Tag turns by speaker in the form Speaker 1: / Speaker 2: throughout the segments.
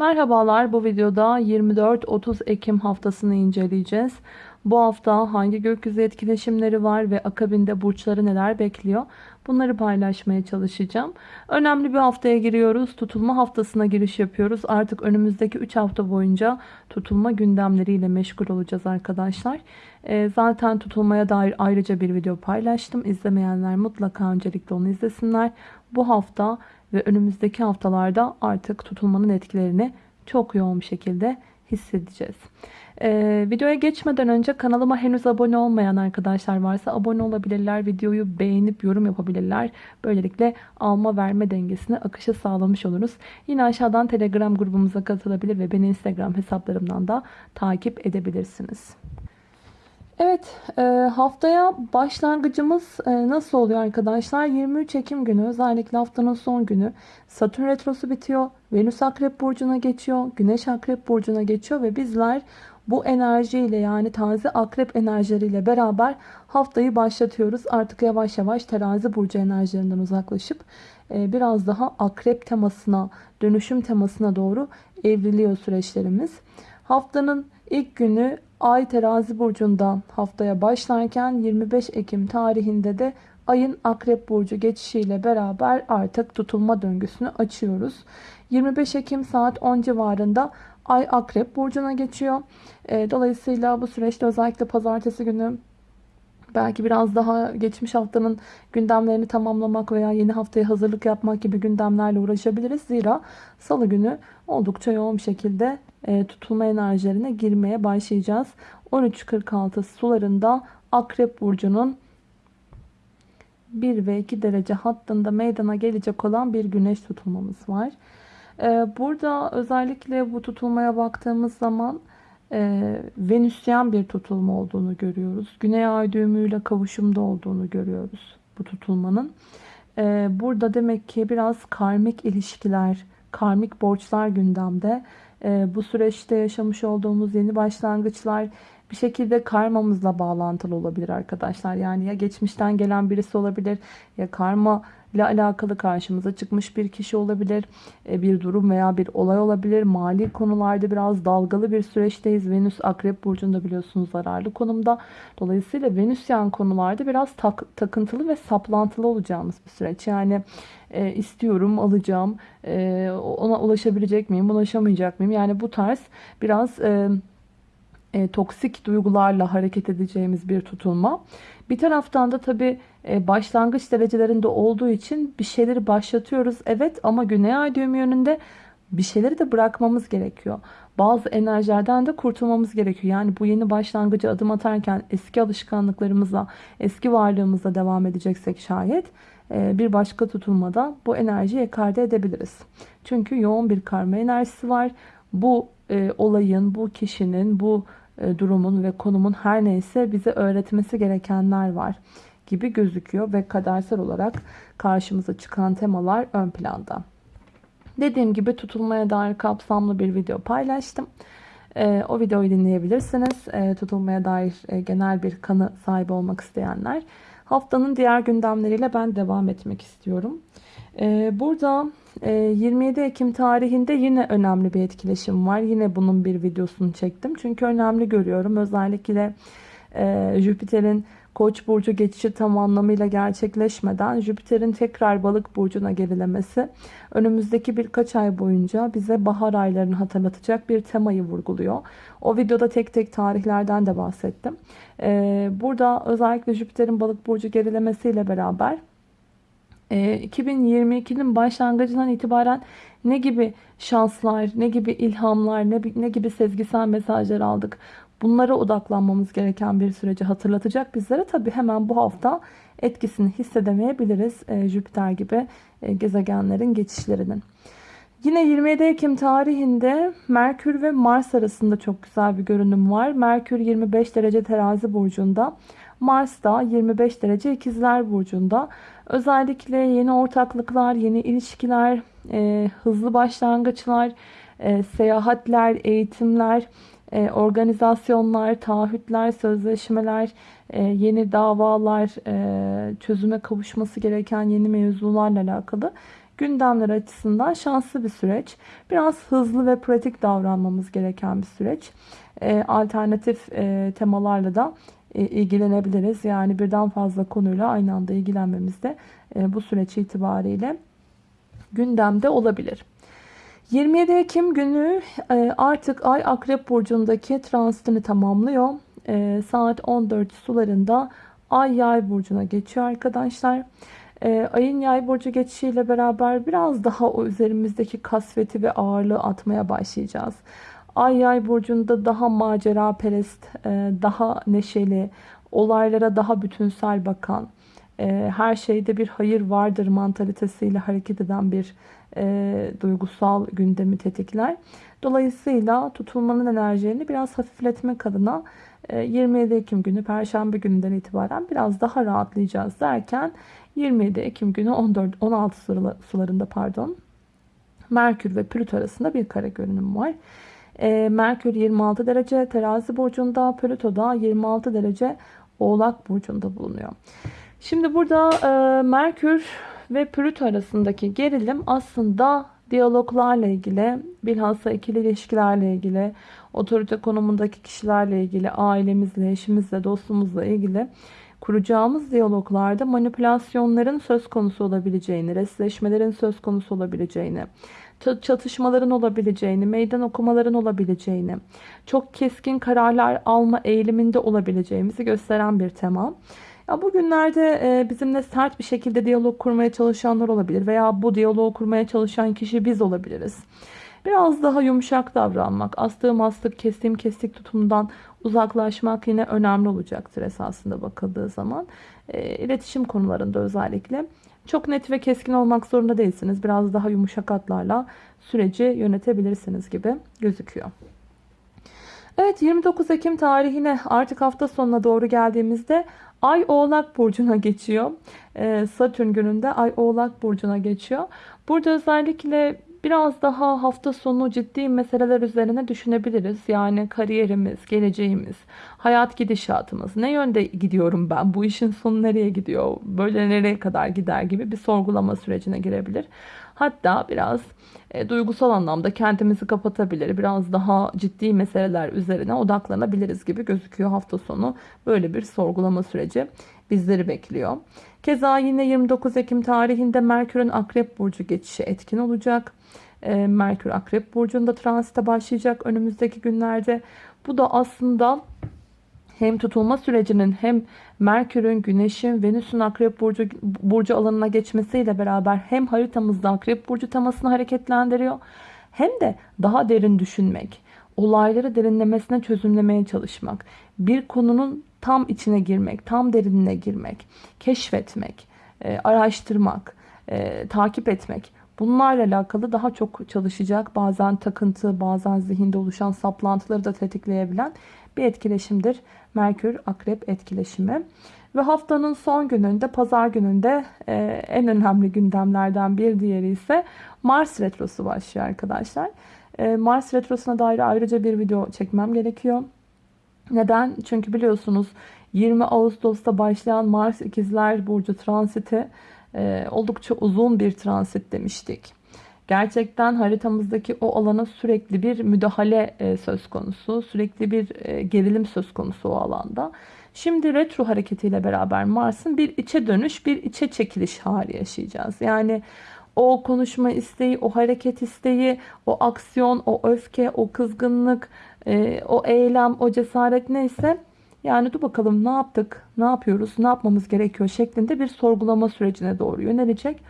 Speaker 1: Merhabalar bu videoda 24-30 Ekim haftasını inceleyeceğiz. Bu hafta hangi gökyüzü etkileşimleri var ve akabinde burçları neler bekliyor? Bunları paylaşmaya çalışacağım. Önemli bir haftaya giriyoruz. Tutulma haftasına giriş yapıyoruz. Artık önümüzdeki 3 hafta boyunca tutulma gündemleriyle meşgul olacağız arkadaşlar. Ee, zaten tutulmaya dair ayrıca bir video paylaştım. İzlemeyenler mutlaka öncelikle onu izlesinler. Bu hafta ve önümüzdeki haftalarda artık tutulmanın etkilerini çok yoğun bir şekilde hissedeceğiz. Ee, videoya geçmeden önce kanalıma henüz abone olmayan arkadaşlar varsa abone olabilirler. Videoyu beğenip yorum yapabilirler. Böylelikle alma verme dengesini akışı sağlamış oluruz. Yine aşağıdan telegram grubumuza katılabilir ve beni instagram hesaplarımdan da takip edebilirsiniz. Evet e, haftaya başlangıcımız e, nasıl oluyor arkadaşlar? 23 Ekim günü özellikle haftanın son günü Satürn Retrosu bitiyor. Venüs Akrep Burcu'na geçiyor. Güneş Akrep Burcu'na geçiyor ve bizler bu enerjiyle yani taze akrep enerjileriyle beraber haftayı başlatıyoruz. Artık yavaş yavaş terazi burcu enerjilerinden uzaklaşıp e, biraz daha akrep temasına, dönüşüm temasına doğru evriliyor süreçlerimiz. Haftanın ilk günü Ay terazi burcunda haftaya başlarken 25 Ekim tarihinde de ayın akrep burcu geçişiyle beraber artık tutulma döngüsünü açıyoruz. 25 Ekim saat 10 civarında ay akrep burcuna geçiyor. E, dolayısıyla bu süreçte özellikle pazartesi günü belki biraz daha geçmiş haftanın gündemlerini tamamlamak veya yeni haftaya hazırlık yapmak gibi gündemlerle uğraşabiliriz. Zira salı günü oldukça yoğun bir şekilde e, tutulma enerjilerine girmeye başlayacağız. 13.46 sularında Akrep Burcu'nun 1 ve 2 derece hattında meydana gelecek olan bir güneş tutulmamız var. E, burada özellikle bu tutulmaya baktığımız zaman e, Venüsyen bir tutulma olduğunu görüyoruz. Güney ay düğümüyle kavuşumda olduğunu görüyoruz bu tutulmanın. Burada demek ki biraz karmik ilişkiler, karmik borçlar gündemde. E, bu süreçte yaşamış olduğumuz yeni başlangıçlar bir şekilde karmamızla bağlantılı olabilir arkadaşlar. Yani ya geçmişten gelen birisi olabilir ya karma ile alakalı karşımıza çıkmış bir kişi olabilir. E, bir durum veya bir olay olabilir. Mali konularda biraz dalgalı bir süreçteyiz. Venüs Akrep Burcu'nda biliyorsunuz zararlı konumda. Dolayısıyla Venüsyen konularda biraz tak, takıntılı ve saplantılı olacağımız bir süreç. Yani e, istiyorum, alacağım, e, ona ulaşabilecek miyim, ulaşamayacak mıyım? Yani bu tarz biraz... E, e, toksik duygularla hareket edeceğimiz bir tutulma. Bir taraftan da tabi e, başlangıç derecelerinde olduğu için bir şeyleri başlatıyoruz. Evet ama güney ay düğümü yönünde bir şeyleri de bırakmamız gerekiyor. Bazı enerjilerden de kurtulmamız gerekiyor. Yani bu yeni başlangıcı adım atarken eski alışkanlıklarımızla, eski varlığımızla devam edeceksek şayet e, bir başka tutulmada bu enerjiyi ekarte edebiliriz. Çünkü yoğun bir karma enerjisi var. Bu e, olayın, bu kişinin, bu e, durumun ve konumun her neyse bize öğretmesi gerekenler var gibi gözüküyor ve kadersel olarak karşımıza çıkan temalar ön planda. Dediğim gibi tutulmaya dair kapsamlı bir video paylaştım. E, o videoyu dinleyebilirsiniz. E, tutulmaya dair e, genel bir kanı sahibi olmak isteyenler. Haftanın diğer gündemleriyle ben devam etmek istiyorum. E, burada 27 ee, Ekim tarihinde yine önemli bir etkileşim var. Yine bunun bir videosunu çektim. Çünkü önemli görüyorum. Özellikle e, Jüpiter'in Koç burcu geçişi tam anlamıyla gerçekleşmeden Jüpiter'in tekrar balık burcuna gerilemesi önümüzdeki birkaç ay boyunca bize bahar aylarını hatırlatacak bir temayı vurguluyor. O videoda tek tek tarihlerden de bahsettim. Ee, burada özellikle Jüpiter'in balık burcu gerilemesiyle beraber 2022'nin ee, başlangıcından itibaren ne gibi şanslar, ne gibi ilhamlar, ne, ne gibi sezgisel mesajlar aldık. Bunlara odaklanmamız gereken bir süreci hatırlatacak bizlere. Tabi hemen bu hafta etkisini hissedemeyebiliriz e, Jüpiter gibi e, gezegenlerin geçişlerinin. Yine 27 Ekim tarihinde Merkür ve Mars arasında çok güzel bir görünüm var. Merkür 25 derece terazi burcunda. Mars da 25 derece ikizler burcunda. Özellikle yeni ortaklıklar, yeni ilişkiler, e, hızlı başlangıçlar, e, seyahatler, eğitimler, e, organizasyonlar, taahhütler, sözleşmeler, e, yeni davalar, e, çözüme kavuşması gereken yeni mevzularla alakalı gündemler açısından şanslı bir süreç. Biraz hızlı ve pratik davranmamız gereken bir süreç. E, alternatif temalarla da ilgilenebiliriz. Yani birden fazla konuyla aynı anda ilgilenmemiz de bu süreç itibariyle gündemde olabilir. 27 Ekim günü e, artık Ay Akrep Burcu'ndaki transitini tamamlıyor. E, saat 14 sularında Ay Yay Burcu'na geçiyor arkadaşlar. E, ayın Yay Burcu geçişiyle beraber biraz daha o üzerimizdeki kasveti ve ağırlığı atmaya başlayacağız. Ay Yay Burcu'nda daha macera perest, daha neşeli, olaylara daha bütünsel bakan, her şeyde bir hayır vardır mantalitesiyle hareket eden bir e, duygusal gündemi tetikler. Dolayısıyla tutulmanın enerjilerini biraz hafifletmek adına e, 27 Ekim günü Perşembe gününden itibaren biraz daha rahatlayacağız derken 27 Ekim günü 14 16 sularında pardon Merkür ve Plüto arasında bir kare görünüm var. E, Merkür 26 derece terazi burcunda, Plüto da 26 derece oğlak burcunda bulunuyor. Şimdi burada e, Merkür ve Plüto arasındaki gerilim aslında diyaloglarla ilgili, bilhassa ikili ilişkilerle ilgili, otorite konumundaki kişilerle ilgili, ailemizle, eşimizle, dostumuzla ilgili kuracağımız diyaloglarda manipülasyonların söz konusu olabileceğini, resleşmelerin söz konusu olabileceğini, çatışmaların olabileceğini, meydan okumaların olabileceğini, çok keskin kararlar alma eğiliminde olabileceğimizi gösteren bir tema. Ya bugünlerde e, bizimle sert bir şekilde diyalog kurmaya çalışanlar olabilir veya bu diyaloğu kurmaya çalışan kişi biz olabiliriz. Biraz daha yumuşak davranmak, astığım astık, kestiğim kestik tutumdan uzaklaşmak yine önemli olacaktır esasında bakıldığı zaman. E, iletişim konularında özellikle. Çok net ve keskin olmak zorunda değilsiniz. Biraz daha yumuşak atlarla süreci yönetebilirsiniz gibi gözüküyor. Evet 29 Ekim tarihine artık hafta sonuna doğru geldiğimizde Ay Oğlak Burcu'na geçiyor. Ee, Satürn gününde Ay Oğlak Burcu'na geçiyor. Burada özellikle biraz daha hafta sonu ciddi meseleler üzerine düşünebiliriz. Yani kariyerimiz, geleceğimiz, hayat gidişatımız. Ne yönde gidiyorum ben? Bu işin sonu nereye gidiyor? Böyle nereye kadar gider gibi bir sorgulama sürecine girebilir. Hatta biraz e, duygusal anlamda kendimizi kapatabilir. Biraz daha ciddi meseleler üzerine odaklanabiliriz gibi gözüküyor hafta sonu. Böyle bir sorgulama süreci bizleri bekliyor. Keza yine 29 Ekim tarihinde Merkür'ün Akrep Burcu geçişi etkin olacak. E, Merkür Akrep Burcu'nda transite başlayacak önümüzdeki günlerde. Bu da aslında hem tutulma sürecinin hem Merkür'ün, Güneş'in, Venüs'ün Akrep Burcu, Burcu alanına geçmesiyle beraber hem haritamızda Akrep Burcu temasını hareketlendiriyor hem de daha derin düşünmek, olayları derinlemesine çözümlemeye çalışmak, bir konunun tam içine girmek, tam derinine girmek, keşfetmek, e, araştırmak, e, takip etmek. Bunlarla alakalı daha çok çalışacak bazen takıntı, bazen zihinde oluşan saplantıları da tetikleyebilen bir etkileşimdir. Merkür Akrep etkileşimi. Ve haftanın son gününde pazar gününde e, en önemli gündemlerden bir diğeri ise Mars Retrosu başlıyor arkadaşlar. E, Mars Retrosu'na dair ayrıca bir video çekmem gerekiyor. Neden? Çünkü biliyorsunuz 20 Ağustos'ta başlayan Mars İkizler Burcu transiti e, oldukça uzun bir transit demiştik. Gerçekten haritamızdaki o alana sürekli bir müdahale e, söz konusu. Sürekli bir e, gerilim söz konusu o alanda. Şimdi retro hareketiyle beraber Mars'ın bir içe dönüş, bir içe çekiliş hali yaşayacağız. Yani o konuşma isteği, o hareket isteği, o aksiyon, o öfke, o kızgınlık, e, o eylem, o cesaret neyse yani dur bakalım ne yaptık, ne yapıyoruz, ne yapmamız gerekiyor şeklinde bir sorgulama sürecine doğru yönelecek.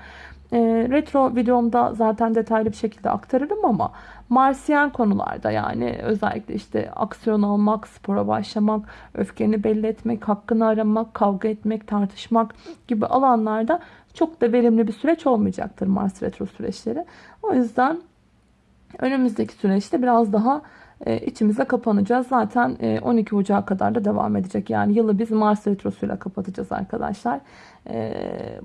Speaker 1: E, retro videomda zaten detaylı bir şekilde aktarırım ama Marsiyen konularda yani özellikle işte aksiyon almak, spora başlamak, öfkeni belli etmek, hakkını aramak, kavga etmek, tartışmak gibi alanlarda çok da verimli bir süreç olmayacaktır Mars retro süreçleri. O yüzden önümüzdeki süreçte biraz daha e, içimize kapanacağız. Zaten 12 e, Ocağı kadar da devam edecek. Yani yılı biz Mars retrosuyla kapatacağız arkadaşlar. E,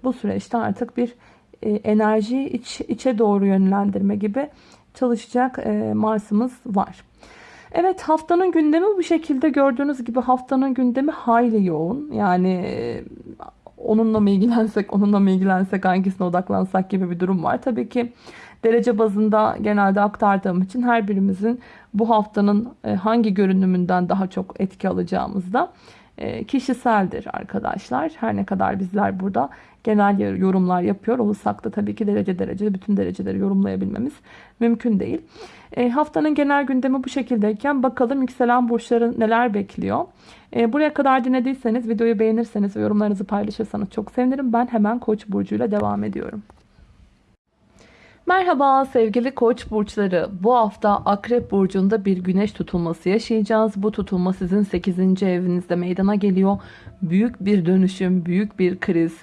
Speaker 1: bu süreçte artık bir enerjiyi iç, içe doğru yönlendirme gibi çalışacak Mars'ımız var. Evet haftanın gündemi bu şekilde gördüğünüz gibi haftanın gündemi hayli yoğun. Yani onunla mı ilgilensek, onunla mı ilgilensek, hangisine odaklansak gibi bir durum var. Tabii ki derece bazında genelde aktardığım için her birimizin bu haftanın e, hangi görünümünden daha çok etki alacağımızda e, kişiseldir arkadaşlar. Her ne kadar bizler burada genel yorumlar yapıyor olursak da tabii ki derece derece bütün dereceleri yorumlayabilmemiz mümkün değil. E, haftanın genel gündemi bu şekildeyken bakalım yükselen burçların neler bekliyor. E, buraya kadar dinlediyseniz videoyu beğenirseniz ve yorumlarınızı paylaşırsanız çok sevinirim. Ben hemen Koç burcuyla devam ediyorum. Merhaba sevgili koç burçları. Bu hafta akrep burcunda bir güneş tutulması yaşayacağız. Bu tutulma sizin 8. evinizde meydana geliyor. Büyük bir dönüşüm, büyük bir kriz,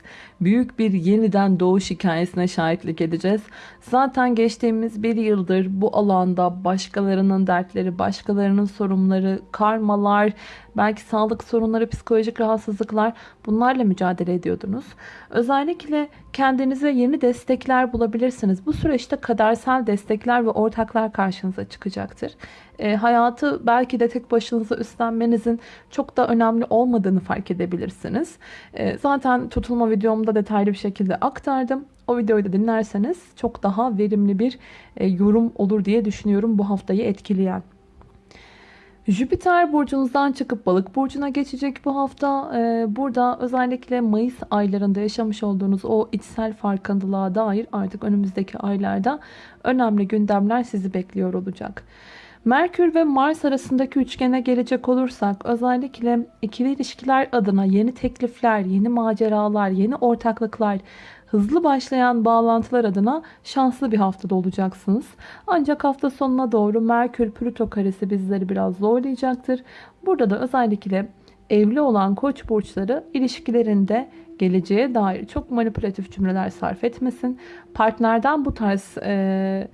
Speaker 1: büyük bir yeniden doğuş hikayesine şahitlik edeceğiz. Zaten geçtiğimiz bir yıldır bu alanda başkalarının dertleri, başkalarının sorunları, karmalar, belki sağlık sorunları, psikolojik rahatsızlıklar bunlarla mücadele ediyordunuz. Özellikle kendinize yeni destekler bulabilirsiniz. Bu süreçte kadersel destekler ve ortaklar karşınıza çıkacaktır. E, hayatı belki de tek başınıza üstlenmenizin çok da önemli olmadığını fark edebilirsiniz. E, zaten tutulma videomda detaylı bir şekilde aktardım. O videoyu da dinlerseniz çok daha verimli bir e, yorum olur diye düşünüyorum bu haftayı etkileyen. Jüpiter burcunuzdan çıkıp balık burcuna geçecek bu hafta. Ee, burada özellikle Mayıs aylarında yaşamış olduğunuz o içsel farkındalığa dair artık önümüzdeki aylarda önemli gündemler sizi bekliyor olacak. Merkür ve Mars arasındaki üçgene gelecek olursak özellikle ikili ilişkiler adına yeni teklifler, yeni maceralar, yeni ortaklıklar, hızlı başlayan bağlantılar adına şanslı bir haftada olacaksınız. Ancak hafta sonuna doğru Merkür Plüto karesi bizleri biraz zorlayacaktır. Burada da özellikle evli olan koç burçları ilişkilerinde geleceğe dair çok manipülatif cümleler sarf etmesin. Partnerden bu tarz e,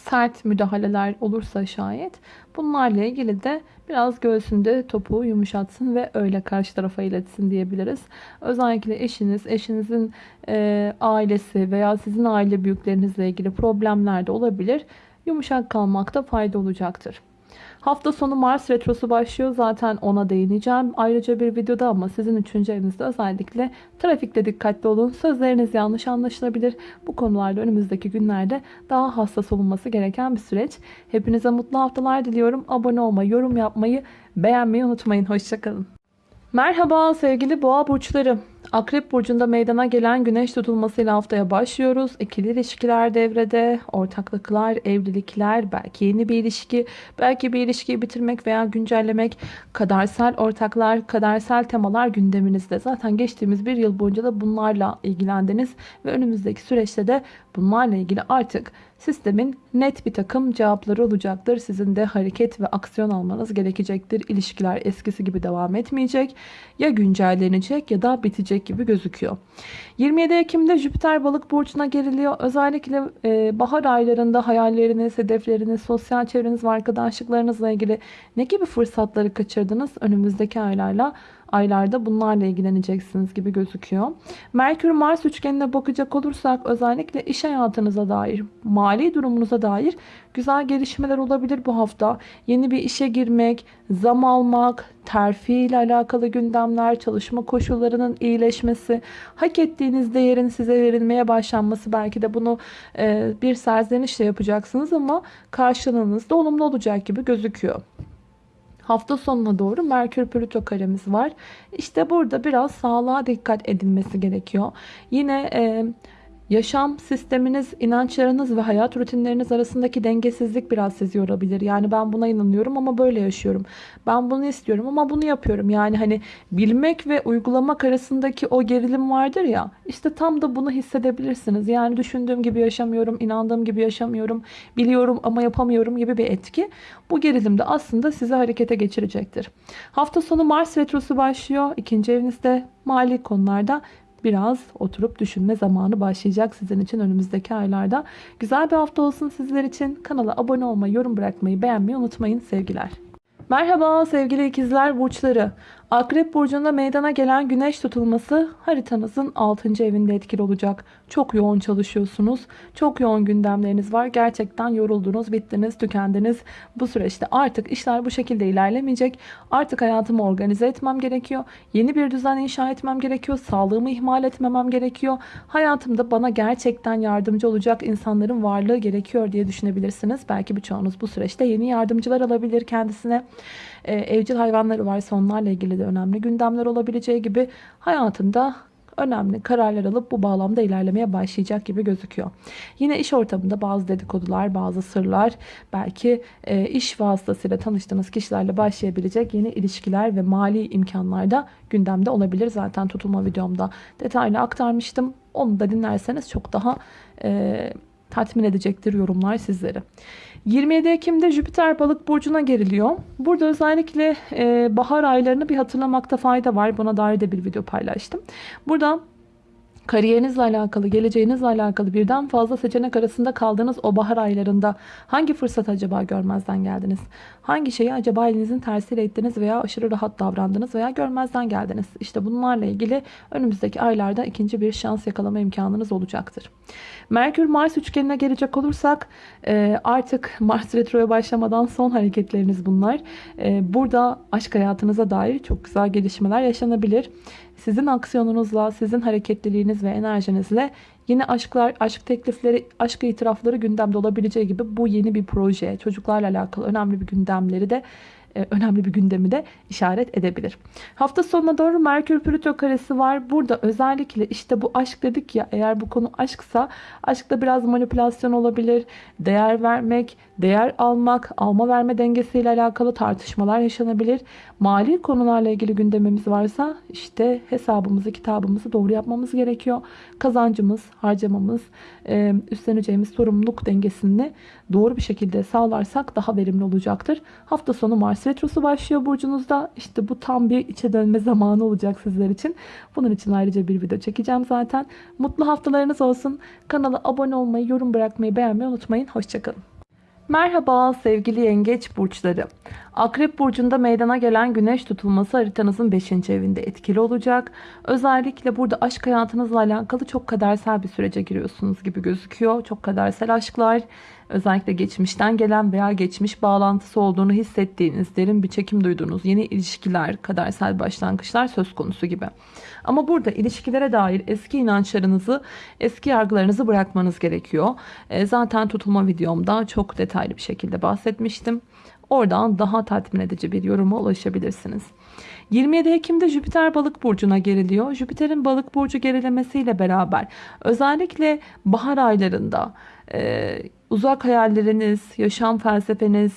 Speaker 1: sert müdahaleler olursa şayet bunlarla ilgili de biraz göğsünde topuğu yumuşatsın ve öyle karşı tarafa iletsin diyebiliriz. Özellikle eşiniz, eşinizin e, ailesi veya sizin aile büyüklerinizle ilgili problemler de olabilir. Yumuşak kalmakta fayda olacaktır. Hafta sonu Mars Retrosu başlıyor. Zaten ona değineceğim. Ayrıca bir videoda ama sizin üçüncü evinizde özellikle trafikte dikkatli olun. Sözleriniz yanlış anlaşılabilir. Bu konularda önümüzdeki günlerde daha hassas olunması gereken bir süreç. Hepinize mutlu haftalar diliyorum. Abone olmayı, yorum yapmayı, beğenmeyi unutmayın. Hoşçakalın. Merhaba sevgili boğa burçları. Akrep burcunda meydana gelen güneş tutulmasıyla haftaya başlıyoruz. İkili ilişkiler devrede, ortaklıklar, evlilikler, belki yeni bir ilişki, belki bir ilişkiyi bitirmek veya güncellemek, kadersel ortaklar, kadersel temalar gündeminizde. Zaten geçtiğimiz bir yıl boyunca da bunlarla ilgilendiniz ve önümüzdeki süreçte de bunlarla ilgili artık sistemin net bir takım cevapları olacaktır. Sizin de hareket ve aksiyon almanız gerekecektir. İlişkiler eskisi gibi devam etmeyecek. Ya güncellenecek ya da bitecek gibi gözüküyor. 27 Ekim'de Jüpiter balık burcuna geriliyor. Özellikle e, bahar aylarında hayalleriniz, hedefleriniz, sosyal çevreniz ve arkadaşlıklarınızla ilgili ne gibi fırsatları kaçırdınız? Önümüzdeki aylarla aylarda bunlarla ilgileneceksiniz gibi gözüküyor. Merkür Mars üçgenine bakacak olursak özellikle iş hayatınıza dair, mali durumunuza dair güzel gelişmeler olabilir bu hafta. Yeni bir işe girmek, zam almak, terfi ile alakalı gündemler, çalışma koşullarının iyileşmesi, hak ettiğiniz değerin size verilmeye başlanması belki de bunu e, bir serzenişle yapacaksınız ama karşılığınız da olumlu olacak gibi gözüküyor hafta sonuna doğru Merkür Plüto karemiz var. İşte burada biraz sağlığa dikkat edilmesi gerekiyor. Yine e, Yaşam sisteminiz, inançlarınız ve hayat rutinleriniz arasındaki dengesizlik biraz sizi yorabilir. Yani ben buna inanıyorum ama böyle yaşıyorum. Ben bunu istiyorum ama bunu yapıyorum. Yani hani bilmek ve uygulamak arasındaki o gerilim vardır ya. İşte tam da bunu hissedebilirsiniz. Yani düşündüğüm gibi yaşamıyorum, inandığım gibi yaşamıyorum, biliyorum ama yapamıyorum gibi bir etki. Bu gerilim de aslında sizi harekete geçirecektir. Hafta sonu Mars retrosu başlıyor. İkinci evinizde mali konularda biraz oturup düşünme zamanı başlayacak sizin için önümüzdeki aylarda. Güzel bir hafta olsun sizler için. Kanala abone olmayı, yorum bırakmayı, beğenmeyi unutmayın. Sevgiler. Merhaba sevgili ikizler burçları. Akrep burcunda meydana gelen güneş tutulması haritanızın 6. evinde etkili olacak. Çok yoğun çalışıyorsunuz. Çok yoğun gündemleriniz var. Gerçekten yoruldunuz, bittiniz, tükendiniz. Bu süreçte artık işler bu şekilde ilerlemeyecek. Artık hayatımı organize etmem gerekiyor. Yeni bir düzen inşa etmem gerekiyor. Sağlığımı ihmal etmemem gerekiyor. Hayatımda bana gerçekten yardımcı olacak insanların varlığı gerekiyor diye düşünebilirsiniz. Belki birçoğunuz bu süreçte yeni yardımcılar alabilir kendisine. Ee, evcil hayvanları varsa onlarla ilgili de önemli gündemler olabileceği gibi hayatında önemli kararlar alıp bu bağlamda ilerlemeye başlayacak gibi gözüküyor. Yine iş ortamında bazı dedikodular, bazı sırlar, belki e, iş vasıtasıyla tanıştığınız kişilerle başlayabilecek yeni ilişkiler ve mali imkanlar da gündemde olabilir. Zaten tutulma videomda detaylı aktarmıştım. Onu da dinlerseniz çok daha e, tatmin edecektir yorumlar sizleri. 27 Ekim'de Jüpiter balık burcuna geriliyor. Burada özellikle bahar aylarını bir hatırlamakta fayda var. Buna dair de bir video paylaştım. Burada kariyerinizle alakalı, geleceğinizle alakalı birden fazla seçenek arasında kaldığınız o bahar aylarında hangi fırsat acaba görmezden geldiniz? Hangi şeyi acaba elinizin tersiyle ettiniz veya aşırı rahat davrandınız veya görmezden geldiniz? İşte bunlarla ilgili önümüzdeki aylarda ikinci bir şans yakalama imkanınız olacaktır. Merkür Mars üçgenine gelecek olursak e, artık Mars retroya başlamadan son hareketleriniz bunlar. E, burada aşk hayatınıza dair çok güzel gelişmeler yaşanabilir. Sizin aksiyonunuzla, sizin hareketliliğiniz ve enerjinizle yeni aşklar, aşk teklifleri, aşk itirafları gündemde olabileceği gibi bu yeni bir proje, çocuklarla alakalı önemli bir gündemleri de e, önemli bir gündemi de işaret edebilir. Hafta sonuna doğru Merkür Plüto karesi var. Burada özellikle işte bu aşk dedik ya eğer bu konu aşksa aşkta biraz manipülasyon olabilir. Değer vermek, değer almak, alma verme dengesiyle alakalı tartışmalar yaşanabilir. Mali konularla ilgili gündemimiz varsa işte hesabımızı, kitabımızı doğru yapmamız gerekiyor. Kazancımız, harcamamız, e, üstleneceğimiz sorumluluk dengesini doğru bir şekilde sağlarsak daha verimli olacaktır. Hafta sonu Mars Retrosu başlıyor burcunuzda. İşte bu tam bir içe dönme zamanı olacak sizler için. Bunun için ayrıca bir video çekeceğim zaten. Mutlu haftalarınız olsun. Kanala abone olmayı, yorum bırakmayı, beğenmeyi unutmayın. Hoşçakalın. Merhaba sevgili yengeç burçları. Akrep burcunda meydana gelen güneş tutulması haritanızın 5. evinde etkili olacak. Özellikle burada aşk hayatınızla alakalı çok kadersel bir sürece giriyorsunuz gibi gözüküyor. Çok kadersel aşklar, özellikle geçmişten gelen veya geçmiş bağlantısı olduğunu hissettiğiniz, derin bir çekim duyduğunuz yeni ilişkiler, kadersel başlangıçlar söz konusu gibi. Ama burada ilişkilere dair eski inançlarınızı, eski yargılarınızı bırakmanız gerekiyor. E, zaten tutulma videomda çok detaylı bir şekilde bahsetmiştim. Oradan daha tatmin edici bir yoruma ulaşabilirsiniz. 27 Ekim'de Jüpiter balık burcuna geriliyor. Jüpiter'in balık burcu gerilemesiyle beraber özellikle bahar aylarında e, uzak hayalleriniz, yaşam felsefeniz,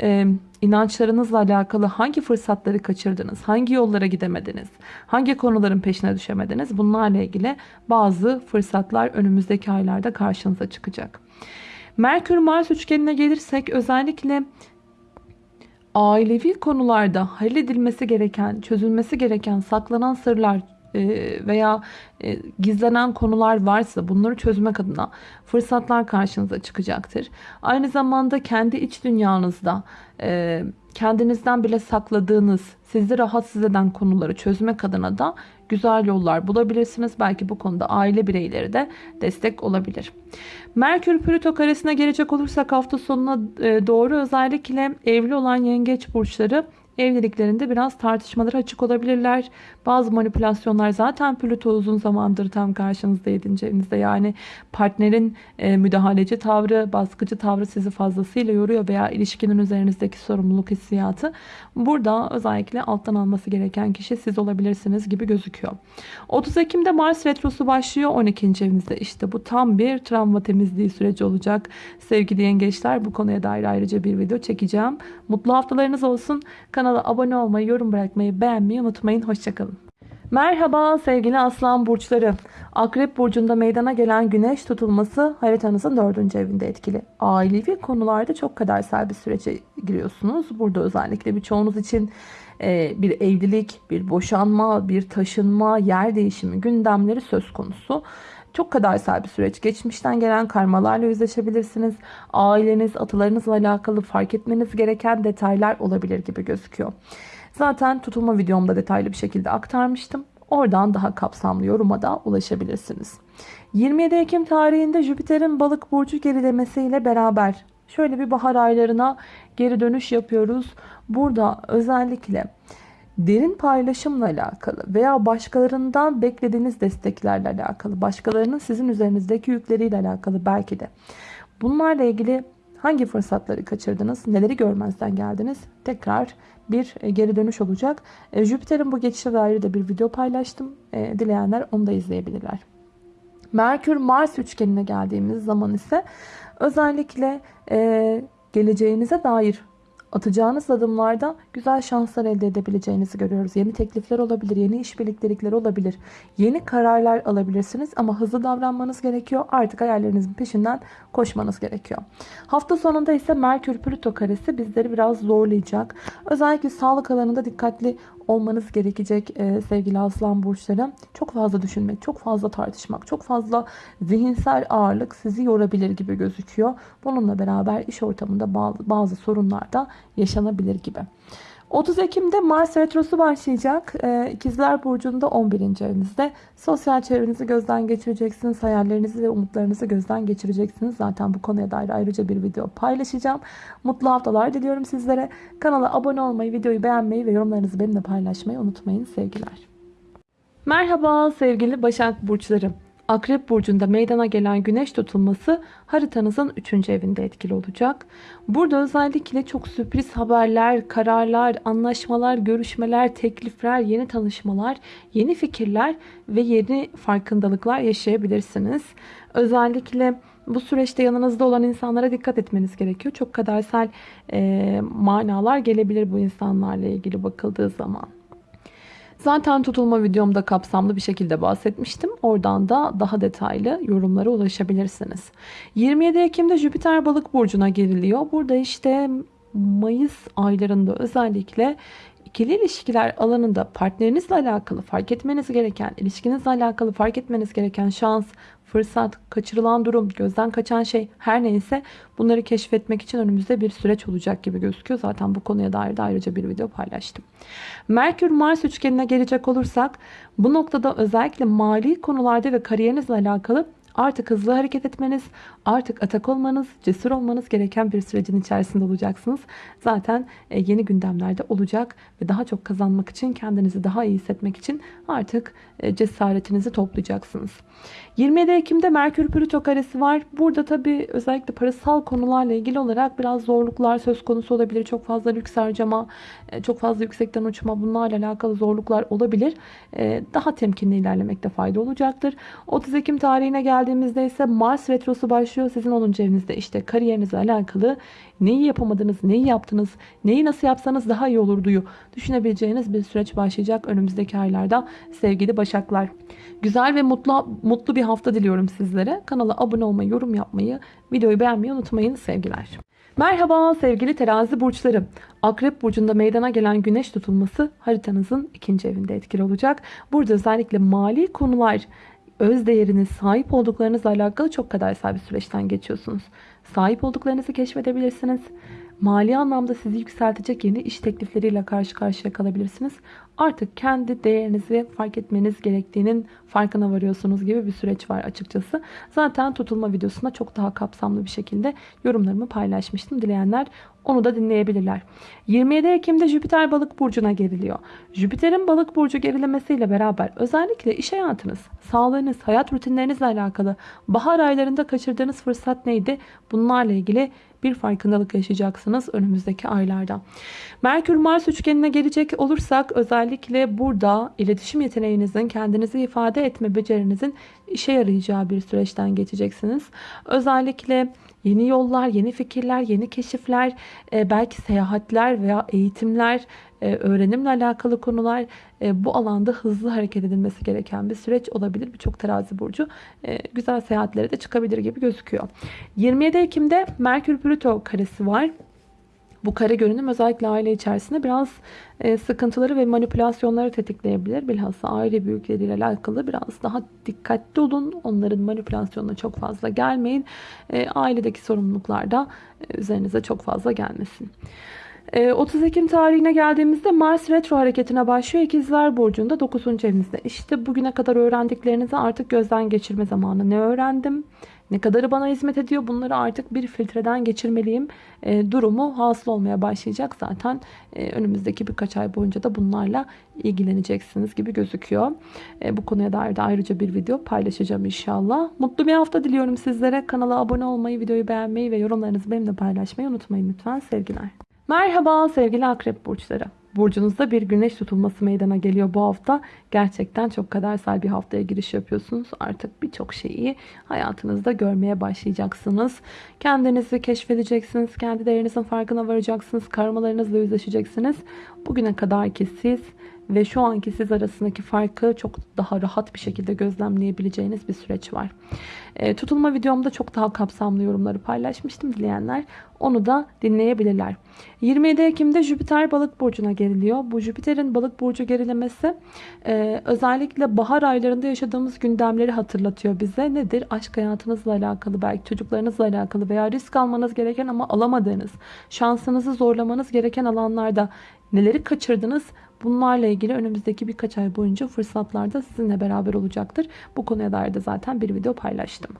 Speaker 1: e, inançlarınızla alakalı hangi fırsatları kaçırdınız, hangi yollara gidemediniz, hangi konuların peşine düşemediniz bunlarla ilgili bazı fırsatlar önümüzdeki aylarda karşınıza çıkacak. Merkür Mars üçgenine gelirsek özellikle ailevi konularda halledilmesi gereken, çözülmesi gereken saklanan sırlar e, veya e, gizlenen konular varsa bunları çözmek adına fırsatlar karşınıza çıkacaktır. Aynı zamanda kendi iç dünyanızda e, kendinizden bile sakladığınız, sizi rahatsız eden konuları çözmek adına da güzel yollar bulabilirsiniz. Belki bu konuda aile bireyleri de destek olabilir. Merkür Plüto karesine gelecek olursak hafta sonuna e, doğru özellikle evli olan yengeç burçları evliliklerinde biraz tartışmalara açık olabilirler. Bazı manipülasyonlar zaten Plüto uzun zamandır tam karşınızda 7. evinizde. Yani partnerin e, müdahaleci tavrı, baskıcı tavrı sizi fazlasıyla yoruyor veya ilişkinin üzerinizdeki sorumluluk hissiyatı. Burada özellikle alttan alması gereken kişi siz olabilirsiniz gibi gözüküyor. 30 Ekim'de Mars Retrosu başlıyor 12. evinizde. İşte bu tam bir travma temizliği süreci olacak. Sevgili yengeçler bu konuya dair ayrıca bir video çekeceğim. Mutlu haftalarınız olsun. Kanala abone olmayı, yorum bırakmayı, beğenmeyi unutmayın. Hoşçakalın. Merhaba sevgili aslan burçları. Akrep burcunda meydana gelen güneş tutulması haritanızın dördüncü evinde etkili. Ailevi konularda çok kadersel bir sürece giriyorsunuz. Burada özellikle birçoğunuz için e, bir evlilik, bir boşanma, bir taşınma, yer değişimi gündemleri söz konusu. Çok kadersel bir süreç. Geçmişten gelen karmalarla yüzleşebilirsiniz. Aileniz, atalarınızla alakalı fark etmeniz gereken detaylar olabilir gibi gözüküyor. Zaten tutulma videomda detaylı bir şekilde aktarmıştım. Oradan daha kapsamlı yoruma da ulaşabilirsiniz. 27 Ekim tarihinde Jüpiter'in balık burcu gerilemesiyle beraber şöyle bir bahar aylarına geri dönüş yapıyoruz. Burada özellikle derin paylaşımla alakalı veya başkalarından beklediğiniz desteklerle alakalı, başkalarının sizin üzerinizdeki yükleriyle alakalı belki de. Bunlarla ilgili hangi fırsatları kaçırdınız, neleri görmezden geldiniz? Tekrar bir e, geri dönüş olacak. E, Jüpiter'in bu geçişe dair de bir video paylaştım. E, dileyenler onu da izleyebilirler. Merkür-Mars üçgenine geldiğimiz zaman ise özellikle geleceğinize dair atacağınız adımlarda güzel şanslar elde edebileceğinizi görüyoruz. Yeni teklifler olabilir, yeni işbirliktelikleri olabilir, yeni kararlar alabilirsiniz ama hızlı davranmanız gerekiyor. Artık hayallerinizin peşinden koşmanız gerekiyor. Hafta sonunda ise Merkür Plüto karesi bizleri biraz zorlayacak. Özellikle sağlık alanında dikkatli olmanız gerekecek e, sevgili aslan burçları. Çok fazla düşünmek, çok fazla tartışmak, çok fazla zihinsel ağırlık sizi yorabilir gibi gözüküyor. Bununla beraber iş ortamında bazı, bazı sorunlar da yaşanabilir gibi. 30 Ekim'de Mars Retrosu başlayacak. Ee, İkizler Burcu'nda 11. evinizde. Sosyal çevrenizi gözden geçireceksiniz. Hayallerinizi ve umutlarınızı gözden geçireceksiniz. Zaten bu konuya dair ayrıca bir video paylaşacağım. Mutlu haftalar diliyorum sizlere. Kanala abone olmayı, videoyu beğenmeyi ve yorumlarınızı benimle paylaşmayı unutmayın. Sevgiler. Merhaba sevgili Başak Burçlarım. Akrep burcunda meydana gelen güneş tutulması haritanızın 3. evinde etkili olacak. Burada özellikle çok sürpriz haberler, kararlar, anlaşmalar, görüşmeler, teklifler, yeni tanışmalar, yeni fikirler ve yeni farkındalıklar yaşayabilirsiniz. Özellikle bu süreçte yanınızda olan insanlara dikkat etmeniz gerekiyor. Çok kadersel e, manalar gelebilir bu insanlarla ilgili bakıldığı zaman. Zaten tutulma videomda kapsamlı bir şekilde bahsetmiştim. Oradan da daha detaylı yorumlara ulaşabilirsiniz. 27 Ekim'de Jüpiter balık burcuna geriliyor. Burada işte Mayıs aylarında özellikle ikili ilişkiler alanında partnerinizle alakalı fark etmeniz gereken, ilişkinizle alakalı fark etmeniz gereken şans, fırsat, kaçırılan durum, gözden kaçan şey her neyse bunları keşfetmek için önümüzde bir süreç olacak gibi gözüküyor. Zaten bu konuya dair de ayrıca bir video paylaştım. Merkür Mars üçgenine gelecek olursak bu noktada özellikle mali konularda ve kariyerinizle alakalı Artık hızlı hareket etmeniz, artık atak olmanız, cesur olmanız gereken bir sürecin içerisinde olacaksınız. Zaten e, yeni gündemlerde olacak ve daha çok kazanmak için, kendinizi daha iyi hissetmek için artık e, cesaretinizi toplayacaksınız. 27 Ekim'de Merkür Plüto karesi var. Burada tabi özellikle parasal konularla ilgili olarak biraz zorluklar söz konusu olabilir. Çok fazla lüks harcama, çok fazla yüksekten uçma bunlarla alakalı zorluklar olabilir. Daha temkinli ilerlemekte fayda olacaktır. 30 Ekim tarihine geldi geldiğimizde ise Mars Retrosu başlıyor. Sizin 10. evinizde işte kariyerinizle alakalı neyi yapamadınız, neyi yaptınız, neyi nasıl yapsanız daha iyi olurduyu düşünebileceğiniz bir süreç başlayacak önümüzdeki aylarda sevgili Başaklar. Güzel ve mutlu mutlu bir hafta diliyorum sizlere. Kanala abone olmayı, yorum yapmayı, videoyu beğenmeyi unutmayın sevgiler. Merhaba sevgili terazi burçları. Akrep burcunda meydana gelen güneş tutulması haritanızın ikinci evinde etkili olacak. Burada özellikle mali konular, öz değeriniz, sahip olduklarınızla alakalı çok kadersel bir süreçten geçiyorsunuz. Sahip olduklarınızı keşfedebilirsiniz. Mali anlamda sizi yükseltecek yeni iş teklifleriyle karşı karşıya kalabilirsiniz. Artık kendi değerinizi fark etmeniz gerektiğinin farkına varıyorsunuz gibi bir süreç var açıkçası. Zaten tutulma videosunda çok daha kapsamlı bir şekilde yorumlarımı paylaşmıştım. Dileyenler onu da dinleyebilirler. 27 Ekim'de Jüpiter balık burcuna geriliyor. Jüpiter'in balık burcu gerilemesiyle beraber özellikle iş hayatınız, sağlığınız, hayat rutinlerinizle alakalı bahar aylarında kaçırdığınız fırsat neydi? Bunlarla ilgili bir farkındalık yaşayacaksınız önümüzdeki aylarda. Merkür Mars üçgenine gelecek olursak özellikle burada iletişim yeteneğinizin, kendinizi ifade etme becerinizin işe yarayacağı bir süreçten geçeceksiniz. Özellikle Yeni yollar, yeni fikirler, yeni keşifler, e, belki seyahatler veya eğitimler, öğrenimle alakalı konular e, bu alanda hızlı hareket edilmesi gereken bir süreç olabilir. Birçok terazi burcu güzel seyahatlere de çıkabilir gibi gözüküyor. 27 Ekim'de Merkür Plüto karesi var. Bu kare görünüm özellikle aile içerisinde biraz e, sıkıntıları ve manipülasyonları tetikleyebilir. Bilhassa aile büyükleriyle alakalı biraz daha dikkatli olun. Onların manipülasyonuna çok fazla gelmeyin. E, ailedeki sorumluluklar da e, üzerinize çok fazla gelmesin. Ee, 30 Ekim tarihine geldiğimizde Mars retro hareketine başlıyor. İkizler Burcu'nda 9. evinizde. İşte bugüne kadar öğrendiklerinizi artık gözden geçirme zamanı. Ne öğrendim? Ne kadarı bana hizmet ediyor? Bunları artık bir filtreden geçirmeliyim. E, durumu hasıl olmaya başlayacak. Zaten e, önümüzdeki birkaç ay boyunca da bunlarla ilgileneceksiniz gibi gözüküyor. E, bu konuya dair de ayrıca bir video paylaşacağım inşallah. Mutlu bir hafta diliyorum sizlere. Kanala abone olmayı, videoyu beğenmeyi ve yorumlarınızı benimle paylaşmayı unutmayın lütfen. Sevgiler. Merhaba sevgili akrep burçları. Burcunuzda bir güneş tutulması meydana geliyor bu hafta. Gerçekten çok kadersel bir haftaya giriş yapıyorsunuz. Artık birçok şeyi hayatınızda görmeye başlayacaksınız. Kendinizi keşfedeceksiniz. Kendi değerinizin farkına varacaksınız. Karmalarınızla yüzleşeceksiniz. Bugüne kadar ki siz ve şu anki siz arasındaki farkı çok daha rahat bir şekilde gözlemleyebileceğiniz bir süreç var. E, tutulma videomda çok daha kapsamlı yorumları paylaşmıştım. Dileyenler onu da dinleyebilirler. 27 Ekim'de Jüpiter balık burcuna geriliyor. Bu Jüpiter'in balık burcu gerilemesi e, özellikle bahar aylarında yaşadığımız gündemleri hatırlatıyor bize. Nedir? Aşk hayatınızla alakalı, belki çocuklarınızla alakalı veya risk almanız gereken ama alamadığınız, şansınızı zorlamanız gereken alanlarda neleri kaçırdınız? Bunlarla ilgili önümüzdeki birkaç ay boyunca fırsatlarda sizinle beraber olacaktır. Bu konuya dair de zaten bir video paylaştım.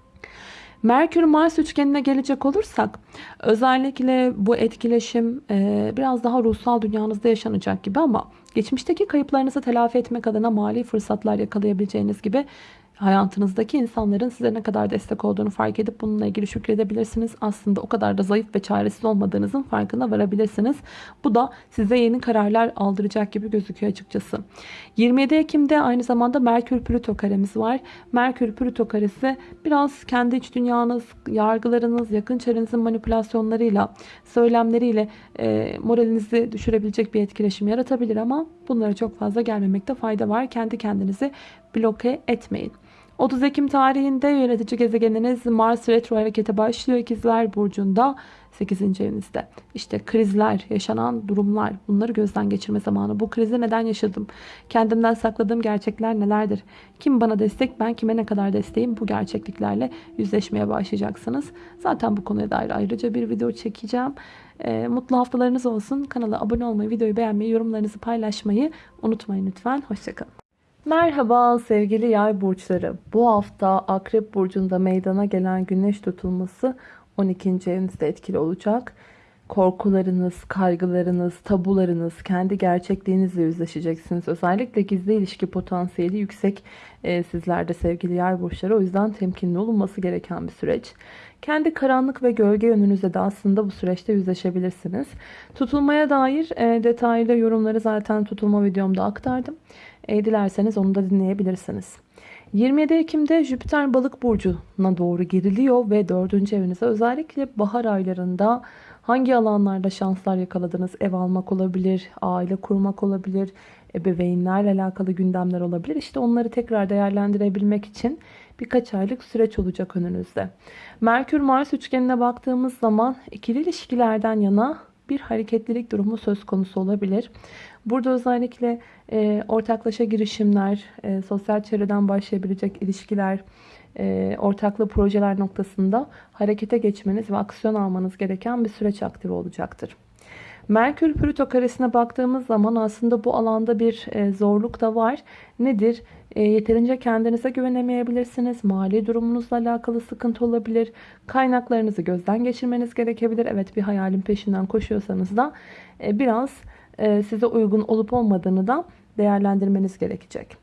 Speaker 1: Merkür Mars üçgenine gelecek olursak özellikle bu etkileşim e, biraz daha ruhsal dünyanızda yaşanacak gibi ama geçmişteki kayıplarınızı telafi etmek adına mali fırsatlar yakalayabileceğiniz gibi hayatınızdaki insanların size ne kadar destek olduğunu fark edip bununla ilgili şükredebilirsiniz. Aslında o kadar da zayıf ve çaresiz olmadığınızın farkına varabilirsiniz. Bu da size yeni kararlar aldıracak gibi gözüküyor açıkçası. 27 Ekim'de aynı zamanda Merkür Plüto karemiz var. Merkür Plüto karesi biraz kendi iç dünyanız, yargılarınız, yakın çevrenizin manipülasyonlarıyla, söylemleriyle e, moralinizi düşürebilecek bir etkileşim yaratabilir ama bunlara çok fazla gelmemekte fayda var. Kendi kendinizi bloke etmeyin. 30 Ekim tarihinde yönetici gezegeniniz Mars retro harekete başlıyor. İkizler Burcu'nda 8. evinizde. İşte krizler, yaşanan durumlar bunları gözden geçirme zamanı. Bu krizi neden yaşadım? Kendimden sakladığım gerçekler nelerdir? Kim bana destek, ben kime ne kadar desteğim? Bu gerçekliklerle yüzleşmeye başlayacaksınız. Zaten bu konuya dair ayrıca bir video çekeceğim. E, mutlu haftalarınız olsun. Kanala abone olmayı, videoyu beğenmeyi, yorumlarınızı paylaşmayı unutmayın lütfen. Hoşçakalın. Merhaba sevgili yay burçları. Bu hafta Akrep Burcu'nda meydana gelen güneş tutulması 12. evinizde etkili olacak. Korkularınız, kaygılarınız, tabularınız, kendi gerçekliğinizle yüzleşeceksiniz. Özellikle gizli ilişki potansiyeli yüksek e, sizlerde sevgili yay burçları. O yüzden temkinli olunması gereken bir süreç. Kendi karanlık ve gölge yönünüzle de aslında bu süreçte yüzleşebilirsiniz. Tutulmaya dair e, detaylı yorumları zaten tutulma videomda aktardım. E, dilerseniz onu da dinleyebilirsiniz. 27 Ekim'de Jüpiter balık burcuna doğru geriliyor ve 4. evinize özellikle bahar aylarında hangi alanlarda şanslar yakaladınız? Ev almak olabilir, aile kurmak olabilir, ebeveynlerle alakalı gündemler olabilir. İşte onları tekrar değerlendirebilmek için birkaç aylık süreç olacak önünüzde. Merkür Mars üçgenine baktığımız zaman ikili ilişkilerden yana bir hareketlilik durumu söz konusu olabilir. Burada özellikle e, ortaklaşa girişimler, e, sosyal çevreden başlayabilecek ilişkiler, e, ortaklı projeler noktasında harekete geçmeniz ve aksiyon almanız gereken bir süreç aktif olacaktır. Merkür Plüto karesine baktığımız zaman aslında bu alanda bir e, zorluk da var. Nedir? E, yeterince kendinize güvenemeyebilirsiniz. Mali durumunuzla alakalı sıkıntı olabilir. Kaynaklarınızı gözden geçirmeniz gerekebilir. Evet bir hayalin peşinden koşuyorsanız da e, biraz size uygun olup olmadığını da değerlendirmeniz gerekecek.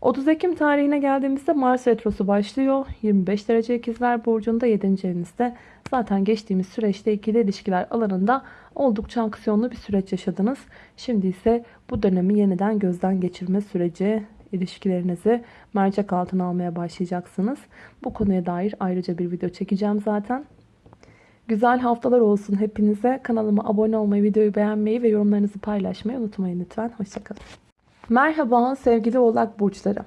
Speaker 1: 30 Ekim tarihine geldiğimizde Mars Retrosu başlıyor. 25 derece ikizler burcunda 7. evinizde. Zaten geçtiğimiz süreçte ikili ilişkiler alanında oldukça aksiyonlu bir süreç yaşadınız. Şimdi ise bu dönemi yeniden gözden geçirme süreci ilişkilerinizi mercek altına almaya başlayacaksınız. Bu konuya dair ayrıca bir video çekeceğim zaten. Güzel haftalar olsun hepinize. Kanalıma abone olmayı, videoyu beğenmeyi ve yorumlarınızı paylaşmayı unutmayın lütfen. Hoşçakalın. Merhaba sevgili oğlak burçları.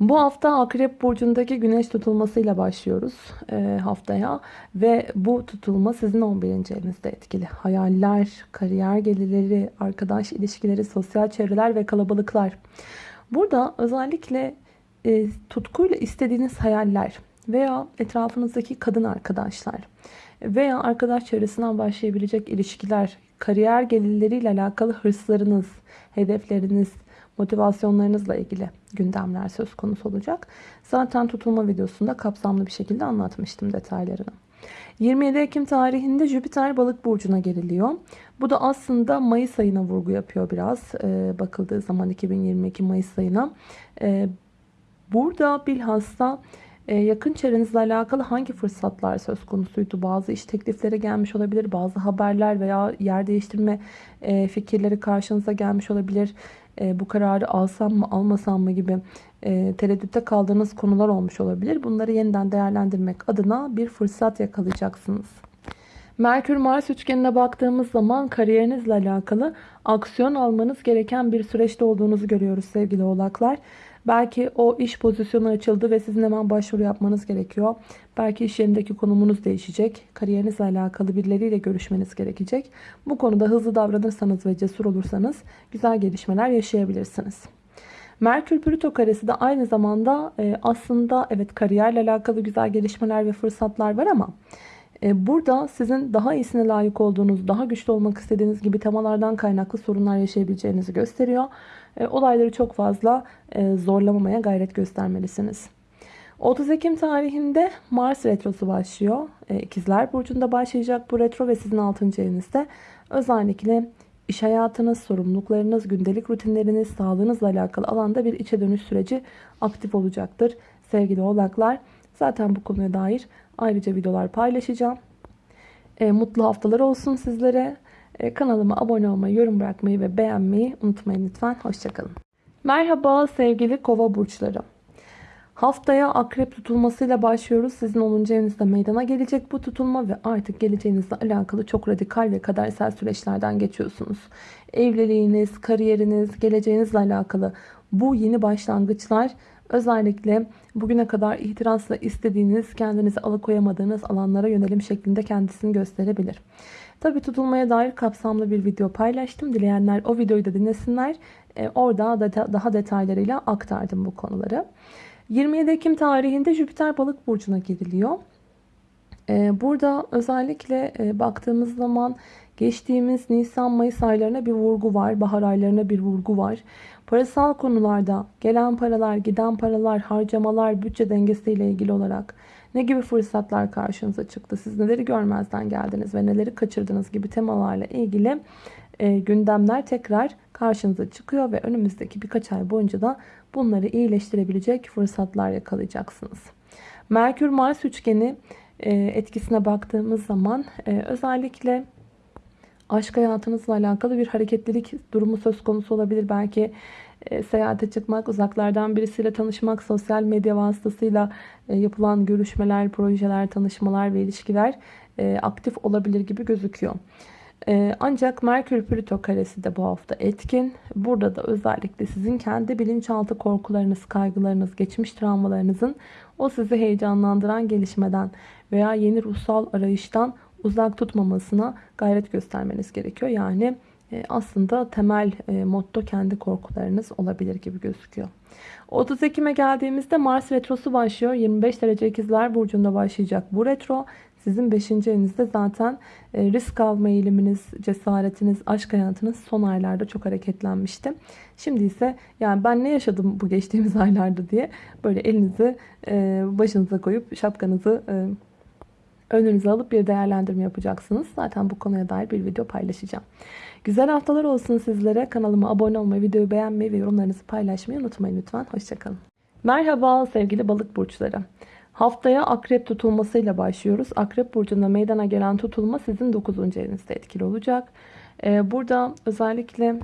Speaker 1: Bu hafta Akrep Burcu'ndaki güneş tutulmasıyla başlıyoruz e, haftaya. Ve bu tutulma sizin 11. evinizde etkili. Hayaller, kariyer gelirleri, arkadaş ilişkileri, sosyal çevreler ve kalabalıklar. Burada özellikle e, tutkuyla istediğiniz hayaller veya etrafınızdaki kadın arkadaşlar veya arkadaş çevresinden başlayabilecek ilişkiler kariyer gelirleriyle alakalı hırslarınız, hedefleriniz, motivasyonlarınızla ilgili gündemler söz konusu olacak. Zaten tutulma videosunda kapsamlı bir şekilde anlatmıştım detaylarını. 27 Ekim tarihinde Jüpiter balık burcuna geriliyor. Bu da aslında Mayıs ayına vurgu yapıyor biraz. Ee, bakıldığı zaman 2022 Mayıs ayına. Ee, burada bilhassa yakın çevrenizle alakalı hangi fırsatlar söz konusuydu? Bazı iş teklifleri gelmiş olabilir. Bazı haberler veya yer değiştirme e, fikirleri karşınıza gelmiş olabilir. E, bu kararı alsam mı almasam mı gibi e, tereddütte kaldığınız konular olmuş olabilir. Bunları yeniden değerlendirmek adına bir fırsat yakalayacaksınız. Merkür Mars üçgenine baktığımız zaman kariyerinizle alakalı aksiyon almanız gereken bir süreçte olduğunuzu görüyoruz sevgili oğlaklar. Belki o iş pozisyonu açıldı ve sizin hemen başvuru yapmanız gerekiyor. Belki iş yerindeki konumunuz değişecek. Kariyerinizle alakalı birileriyle görüşmeniz gerekecek. Bu konuda hızlı davranırsanız ve cesur olursanız güzel gelişmeler yaşayabilirsiniz. Merkür Plüto karesi de aynı zamanda e, aslında evet kariyerle alakalı güzel gelişmeler ve fırsatlar var ama e, burada sizin daha iyisine layık olduğunuz, daha güçlü olmak istediğiniz gibi temalardan kaynaklı sorunlar yaşayabileceğinizi gösteriyor. E, olayları çok fazla zorlamamaya gayret göstermelisiniz. 30 Ekim tarihinde Mars retrosu başlıyor. İkizler Burcu'nda başlayacak bu retro ve sizin 6. evinizde. Özellikle iş hayatınız, sorumluluklarınız, gündelik rutinleriniz, sağlığınızla alakalı alanda bir içe dönüş süreci aktif olacaktır. Sevgili oğlaklar zaten bu konuya dair ayrıca videolar paylaşacağım. E, mutlu haftalar olsun sizlere. E, kanalıma abone olmayı, yorum bırakmayı ve beğenmeyi unutmayın lütfen. Hoşçakalın. Merhaba sevgili kova burçları. Haftaya akrep tutulmasıyla başlıyoruz. Sizin 10. evinizde meydana gelecek bu tutulma ve artık geleceğinizle alakalı çok radikal ve kadersel süreçlerden geçiyorsunuz. Evliliğiniz, kariyeriniz, geleceğinizle alakalı bu yeni başlangıçlar özellikle bugüne kadar ihtirasla istediğiniz, kendinizi alıkoyamadığınız alanlara yönelim şeklinde kendisini gösterebilir. Tabi tutulmaya dair kapsamlı bir video paylaştım. Dileyenler o videoyu da dinlesinler. Ee, orada da daha detaylarıyla aktardım bu konuları. 27 Ekim tarihinde Jüpiter balık burcuna giriliyor. Ee, burada özellikle e, baktığımız zaman geçtiğimiz Nisan-Mayıs aylarına bir vurgu var. Bahar aylarına bir vurgu var. Parasal konularda gelen paralar, giden paralar, harcamalar, bütçe dengesiyle ilgili olarak ne gibi fırsatlar karşınıza çıktı? Siz neleri görmezden geldiniz ve neleri kaçırdınız gibi temalarla ilgili e, gündemler tekrar karşınıza çıkıyor ve önümüzdeki birkaç ay boyunca da bunları iyileştirebilecek fırsatlar yakalayacaksınız. Merkür Mars üçgeni e, etkisine baktığımız zaman e, özellikle aşk hayatınızla alakalı bir hareketlilik durumu söz konusu olabilir. Belki e, seyahate çıkmak, uzaklardan birisiyle tanışmak, sosyal medya vasıtasıyla e, yapılan görüşmeler, projeler, tanışmalar ve ilişkiler e, aktif olabilir gibi gözüküyor. Ancak Merkür Plüto karesi de bu hafta etkin. Burada da özellikle sizin kendi bilinçaltı korkularınız, kaygılarınız, geçmiş travmalarınızın o sizi heyecanlandıran gelişmeden veya yeni ruhsal arayıştan uzak tutmamasına gayret göstermeniz gerekiyor. Yani aslında temel e, motto kendi korkularınız olabilir gibi gözüküyor. 30 Ekim'e geldiğimizde Mars retrosu başlıyor. 25 derece ikizler burcunda başlayacak bu retro. Sizin 5. evinizde zaten e, risk alma eğiliminiz, cesaretiniz, aşk hayatınız son aylarda çok hareketlenmişti. Şimdi ise yani ben ne yaşadım bu geçtiğimiz aylarda diye böyle elinizi e, başınıza koyup şapkanızı e, önünüze alıp bir değerlendirme yapacaksınız. Zaten bu konuya dair bir video paylaşacağım. Güzel haftalar olsun sizlere. Kanalıma abone olmayı, videoyu beğenmeyi ve yorumlarınızı paylaşmayı unutmayın lütfen. Hoşçakalın. Merhaba sevgili balık burçları. Haftaya akrep tutulmasıyla başlıyoruz. Akrep burcunda meydana gelen tutulma sizin 9. evinizde etkili olacak. Ee, burada özellikle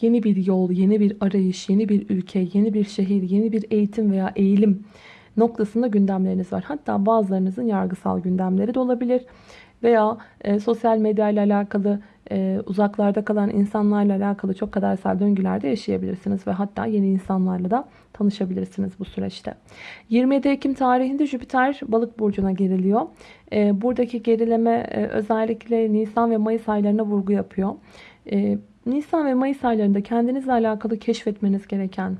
Speaker 1: yeni bir yol, yeni bir arayış, yeni bir ülke, yeni bir şehir, yeni bir eğitim veya eğilim noktasında gündemleriniz var. Hatta bazılarınızın yargısal gündemleri de olabilir. Veya e, sosyal medya ile alakalı e, uzaklarda kalan insanlarla alakalı çok kadersel döngülerde yaşayabilirsiniz. Ve hatta yeni insanlarla da tanışabilirsiniz bu süreçte. 27 Ekim tarihinde Jüpiter balık burcuna geriliyor. E, buradaki gerileme e, özellikle Nisan ve Mayıs aylarına vurgu yapıyor. E, Nisan ve Mayıs aylarında kendinizle alakalı keşfetmeniz gereken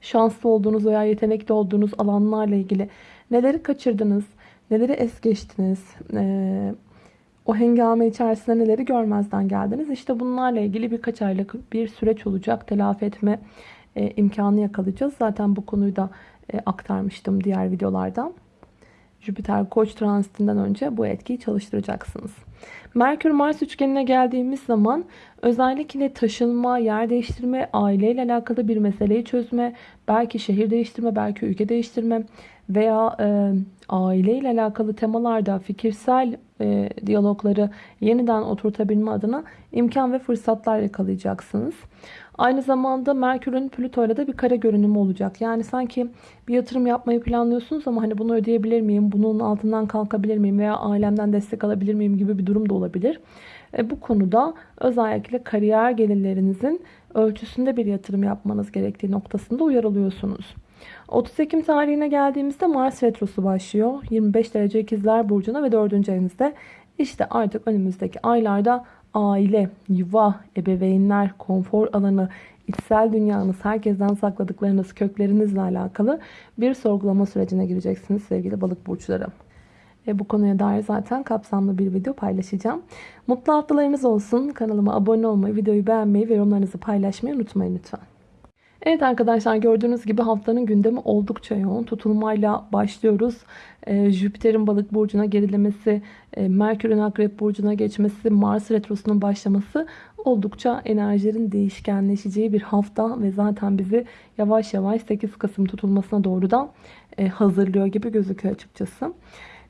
Speaker 1: şanslı olduğunuz veya yetenekli olduğunuz alanlarla ilgili neleri kaçırdınız, neleri es geçtiniz, e, o hengame içerisinde neleri görmezden geldiniz. İşte bunlarla ilgili birkaç aylık bir süreç olacak. Telafi etme e, imkanı yakalayacağız. Zaten bu konuyu da e, aktarmıştım diğer videolardan. Jüpiter Koç transitinden önce bu etkiyi çalıştıracaksınız. Merkür Mars üçgenine geldiğimiz zaman özellikle taşınma, yer değiştirme, aileyle alakalı bir meseleyi çözme, belki şehir değiştirme, belki ülke değiştirme veya e, aileyle alakalı temalarda fikirsel e, diyalogları yeniden oturtabilme adına imkan ve fırsatlar yakalayacaksınız. Aynı zamanda Merkür'ün Plüto ile de bir kare görünümü olacak. Yani sanki bir yatırım yapmayı planlıyorsunuz ama hani bunu ödeyebilir miyim, bunun altından kalkabilir miyim veya ailemden destek alabilir miyim gibi bir durum da olabilir. E, bu konuda özellikle kariyer gelirlerinizin ölçüsünde bir yatırım yapmanız gerektiği noktasında uyarılıyorsunuz. 30 Ekim tarihine geldiğimizde Mars Retrosu başlıyor. 25 derece ikizler burcuna ve 4. evinizde. İşte artık önümüzdeki aylarda aile, yuva, ebeveynler, konfor alanı, içsel dünyanız, herkesten sakladıklarınız, köklerinizle alakalı bir sorgulama sürecine gireceksiniz sevgili balık burçları. E, bu konuya dair zaten kapsamlı bir video paylaşacağım. Mutlu haftalarınız olsun. Kanalıma abone olmayı, videoyu beğenmeyi ve yorumlarınızı paylaşmayı unutmayın lütfen. Evet arkadaşlar gördüğünüz gibi haftanın gündemi oldukça yoğun. Tutulmayla başlıyoruz. Ee, Jüpiter'in balık burcuna gerilemesi, e, Merkür'ün akrep burcuna geçmesi, Mars retrosunun başlaması oldukça enerjilerin değişkenleşeceği bir hafta ve zaten bizi yavaş yavaş 8 Kasım tutulmasına doğru da e, hazırlıyor gibi gözüküyor açıkçası.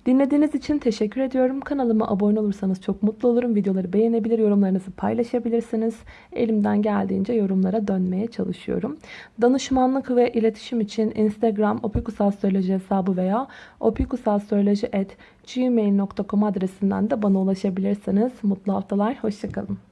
Speaker 1: Dinlediğiniz için teşekkür ediyorum. Kanalıma abone olursanız çok mutlu olurum. Videoları beğenebilir, yorumlarınızı paylaşabilirsiniz. Elimden geldiğince yorumlara dönmeye çalışıyorum. Danışmanlık ve iletişim için Instagram opikusastroloji hesabı veya opikusastroloji.gmail.com adresinden de bana ulaşabilirsiniz. Mutlu haftalar, hoşçakalın.